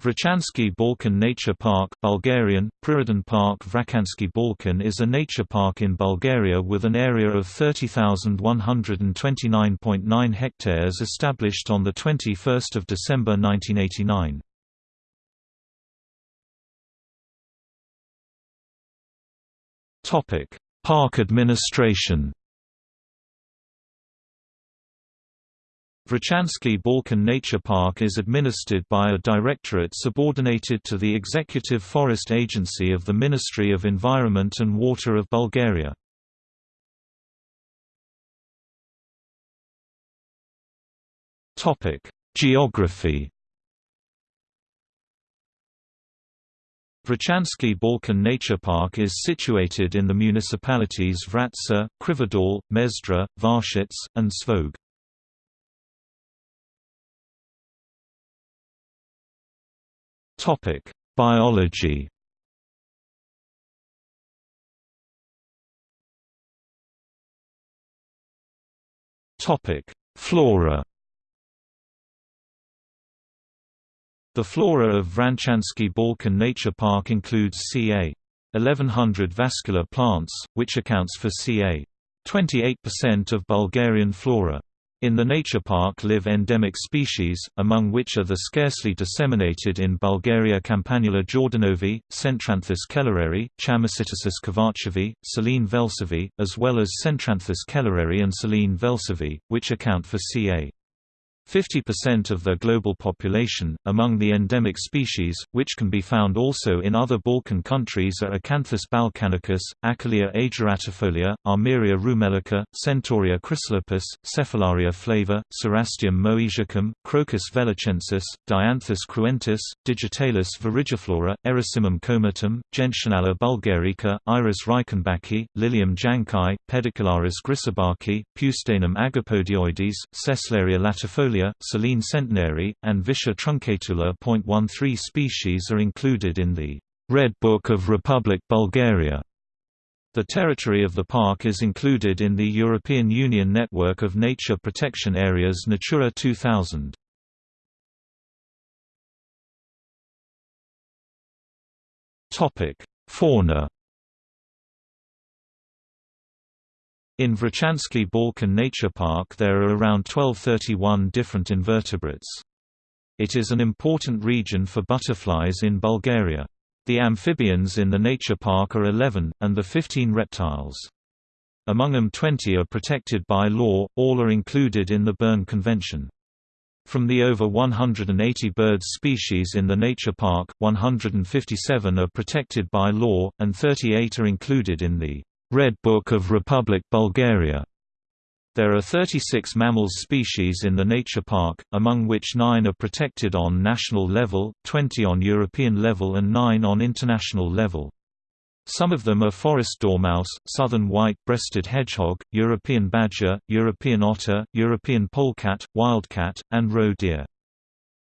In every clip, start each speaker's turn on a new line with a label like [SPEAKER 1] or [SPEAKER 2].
[SPEAKER 1] Vrachansky Balkan Nature Park Bulgarian, Prirodan Park Vrachansky Balkan is a nature park in Bulgaria with an area of 30,129.9 hectares established on 21 December 1989. Park administration Vrachansky Balkan Nature Park is administered by a directorate subordinated to the Executive Forest Agency of the Ministry of Environment and Water of Bulgaria. Geography Vrachansky Balkan Nature Park is situated in the municipalities Vratsa, Krivodol, Mezdra, Varshets, and Svoge. Topic: Biology. Topic: Flora. The flora of Vrachansky Balkan Nature Park includes ca. 1100 vascular plants, which accounts for ca. 28% of Bulgarian flora. In the nature park live endemic species, among which are the scarcely disseminated in Bulgaria Campanula jordanovi, Centranthus kellereri, Chamaecytisus kovachevi, Silene velsovi, as well as Centranthus kellereri and Silene velsovi, which account for ca. 50% of their global population. Among the endemic species, which can be found also in other Balkan countries, are Acanthus balkanicus, Achillea ageratifolia, Armeria rumelica, Centaurea chrysolepis, Cephalaria flava, Cerastium moesiacum, Crocus veluchensis, Dianthus cruentus, Digitalis viridiflora, Erysimum comatum, Gentianella bulgarica, Iris reichenbachii, Lilium jankae, Pedicularis grisebachii, Pustanum agapodioides, Sesleria latifolia Australia, Silene centenary, and Vischer truncatula. 13 species are included in the Red Book of Republic Bulgaria. The territory of the park is included in the European Union network of nature protection areas Natura 2000. Topic: Fauna In Vrachansky Balkan Nature Park there are around 1231 different invertebrates. It is an important region for butterflies in Bulgaria. The amphibians in the nature park are 11, and the 15 reptiles. Among them 20 are protected by law, all are included in the Berne Convention. From the over 180 bird species in the nature park, 157 are protected by law, and 38 are included in the Red Book of Republic Bulgaria. There are 36 mammals species in the nature park, among which 9 are protected on national level, 20 on European level and 9 on international level. Some of them are forest dormouse, southern white-breasted hedgehog, European badger, European otter, European polecat, wildcat, and roe deer.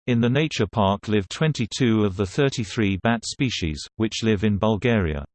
[SPEAKER 1] In the nature park live 22 of the 33 bat species, which live in Bulgaria.